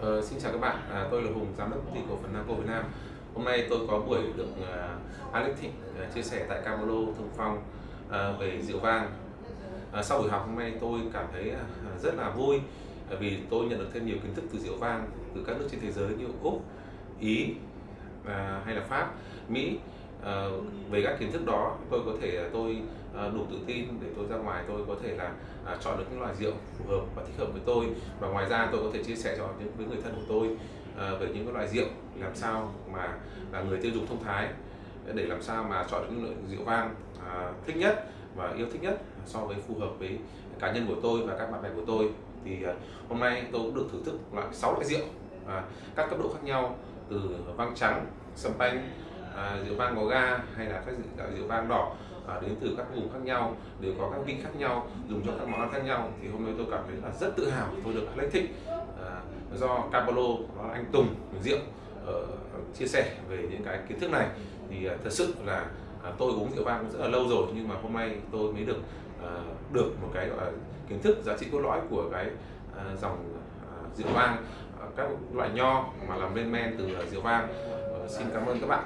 Ờ, xin chào các bạn, à, tôi là Hùng, giám đốc công ty cổ phần Namco Việt Nam. Hôm nay tôi có buổi được uh, Alex Thịnh uh, chia sẻ tại Camolo Thông Phong uh, về rượu vang. Uh, sau buổi học hôm nay tôi cảm thấy uh, rất là vui uh, vì tôi nhận được thêm nhiều kiến thức từ rượu vang từ các nước trên thế giới như Úc, Ý uh, hay là Pháp, Mỹ. Ờ, về các kiến thức đó tôi có thể ờ, tôi ờ, đủ tự tin để tôi ra ngoài tôi có thể là à, chọn được những loại rượu phù hợp và thích hợp với tôi. Và ngoài ra tôi có thể chia sẻ cho những với người thân của tôi về những cái loại rượu làm sao mà là người tiêu dùng thông thái để làm sao mà chọn được những loại rượu vang à, thích nhất và yêu thích nhất so với phù hợp với cá nhân của tôi và các bạn bè của tôi. Thì hôm nay tôi cũng được thưởng thức loại 6 loại rượu à, các cấp độ khác nhau từ vang trắng, sâm panh à, rượu vang có ga hay là các rượu, à, rượu vang đỏ à, đến từ các vùng khác nhau đều có các vị khác nhau dùng cho các món ăn khác nhau. Thì hôm nay tôi cảm thấy là rất tự hào tôi được Alex Thịnh à, do Capolo đó là anh Tùng rượu uh, chia sẻ về những cái kiến thức này. Thì uh, thật sự là uh, tôi uống rượu vang cũng rất là lâu rồi nhưng mà hôm nay tôi mới được uh, được một cái gọi là kiến thức giá trị cốt lõi của cái uh, dòng uh, rượu vang uh, các loại nho mà làm lên men từ uh, rượu vang. Uh, xin cảm ơn các bạn.